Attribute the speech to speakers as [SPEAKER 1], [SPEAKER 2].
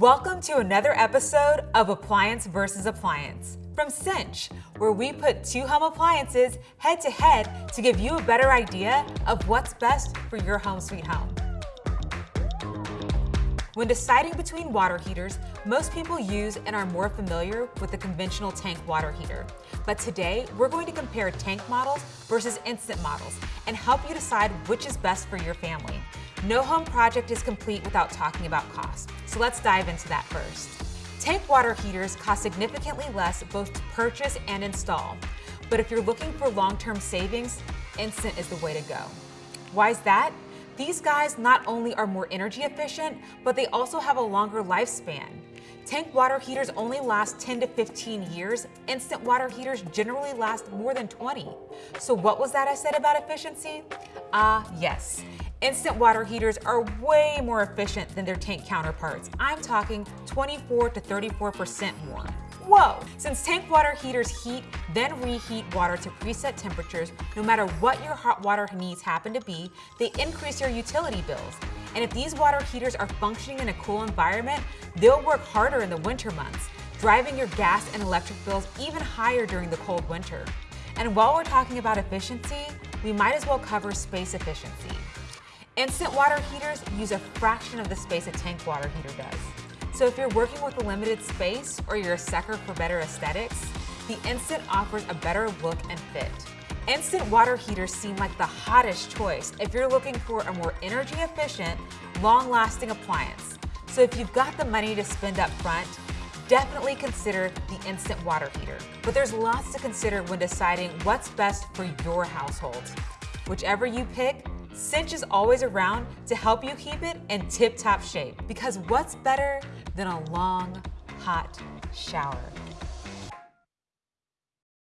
[SPEAKER 1] Welcome to another episode of Appliance versus Appliance from Cinch, where we put two home appliances head to head to give you a better idea of what's best for your home sweet home. When deciding between water heaters, most people use and are more familiar with the conventional tank water heater. But today, we're going to compare tank models versus instant models and help you decide which is best for your family. No home project is complete without talking about cost, so let's dive into that first. Tank water heaters cost significantly less both to purchase and install. But if you're looking for long-term savings, Instant is the way to go. Why is that? These guys not only are more energy efficient, but they also have a longer lifespan. Tank water heaters only last 10 to 15 years. Instant water heaters generally last more than 20. So what was that I said about efficiency? Ah, uh, yes. Instant water heaters are way more efficient than their tank counterparts. I'm talking 24 to 34% more. Whoa! Since tank water heaters heat, then reheat water to preset temperatures, no matter what your hot water needs happen to be, they increase your utility bills. And if these water heaters are functioning in a cool environment, they'll work harder in the winter months, driving your gas and electric bills even higher during the cold winter. And while we're talking about efficiency, we might as well cover space efficiency. Instant water heaters use a fraction of the space a tank water heater does. So if you're working with a limited space or you're a sucker for better aesthetics, the Instant offers a better look and fit. Instant water heaters seem like the hottest choice if you're looking for a more energy efficient, long-lasting appliance. So if you've got the money to spend up front, definitely consider the Instant water heater. But there's lots to consider when deciding what's best for your household. Whichever you pick, Cinch is always around to help you keep it in tip-top shape because what's better than a long, hot shower?